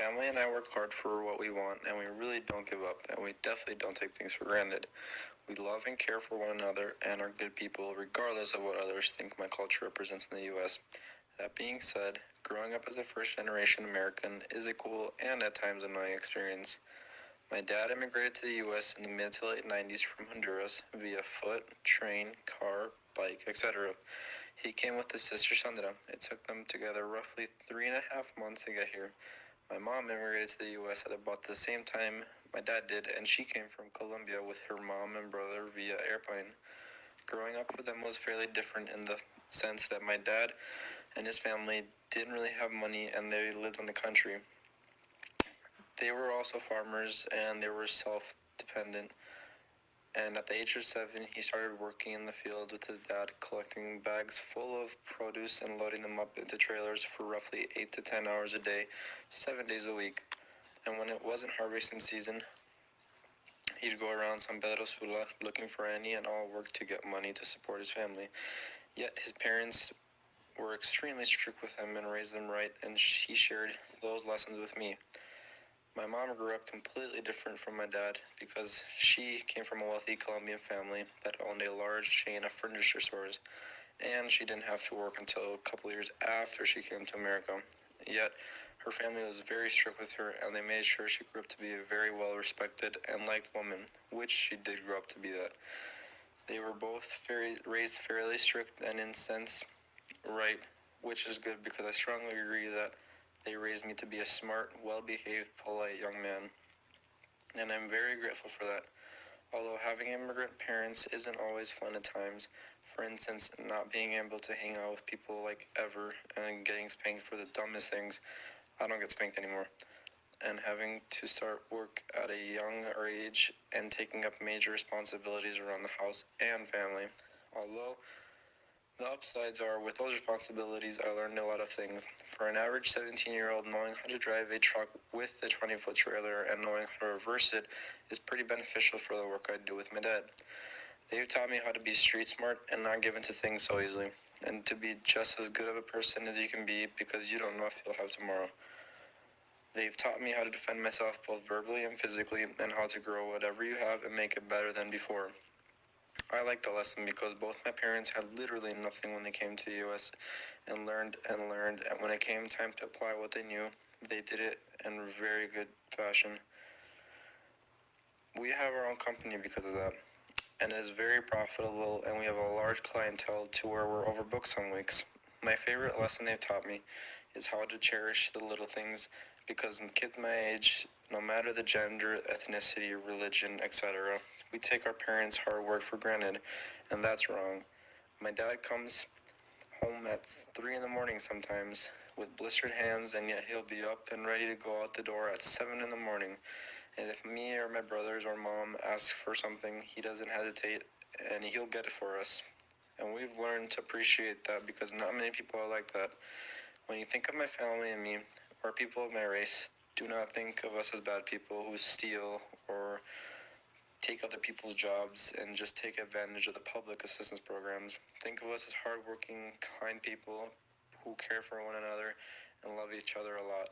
family and I work hard for what we want, and we really don't give up, and we definitely don't take things for granted. We love and care for one another and are good people, regardless of what others think my culture represents in the U.S. That being said, growing up as a first generation American is a cool and at times annoying experience. My dad immigrated to the U.S. in the mid to late 90s from Honduras via foot, train, car, bike, etc. He came with his sister Sandra. It took them together roughly three and a half months to get here. My mom immigrated to the U.S. at about the same time my dad did, and she came from Colombia with her mom and brother via airplane. Growing up with them was fairly different in the sense that my dad and his family didn't really have money and they lived in the country. They were also farmers and they were self dependent. And at the age of seven, he started working in the field with his dad, collecting bags full of produce and loading them up into trailers for roughly 8 to 10 hours a day, 7 days a week. And when it wasn't harvesting season, he'd go around San Pedro Sula looking for any and all work to get money to support his family. Yet his parents were extremely strict with him and raised them right, and he shared those lessons with me. My mom grew up completely different from my dad because she came from a wealthy Colombian family that owned a large chain of furniture stores, and she didn't have to work until a couple years after she came to America. Yet, her family was very strict with her, and they made sure she grew up to be a very well respected and liked woman, which she did grow up to be that. They were both very, raised fairly strict and in sense right, which is good because I strongly agree that they raised me to be a smart, well behaved, polite young man. And I'm very grateful for that. Although having immigrant parents isn't always fun at times, for instance, not being able to hang out with people like ever and getting spanked for the dumbest things, I don't get spanked anymore. And having to start work at a young age and taking up major responsibilities around the house and family. Although the upsides are with those responsibilities, I learned a lot of things. For an average 17 year old, knowing how to drive a truck with a 20 foot trailer and knowing how to reverse it is pretty beneficial for the work I do with my dad. They've taught me how to be street smart and not give in to things so easily, and to be just as good of a person as you can be because you don't know if you'll have tomorrow. They've taught me how to defend myself both verbally and physically, and how to grow whatever you have and make it better than before. I liked the lesson because both my parents had literally nothing when they came to the US and learned and learned. And when it came time to apply what they knew, they did it in very good fashion. We have our own company because of that, and it is very profitable, and we have a large clientele to where we're overbooked some weeks. My favorite lesson they've taught me is how to cherish the little things because in kids my age, no matter the gender, ethnicity, religion, etc., we take our parents' hard work for granted, and that's wrong. My dad comes home at 3 in the morning sometimes with blistered hands, and yet he'll be up and ready to go out the door at 7 in the morning. And if me or my brothers or mom ask for something, he doesn't hesitate and he'll get it for us. And we've learned to appreciate that because not many people are like that. When you think of my family and me, or people of my race, do not think of us as bad people who steal or take other people's jobs and just take advantage of the public assistance programs. Think of us as hardworking, kind people who care for one another and love each other a lot.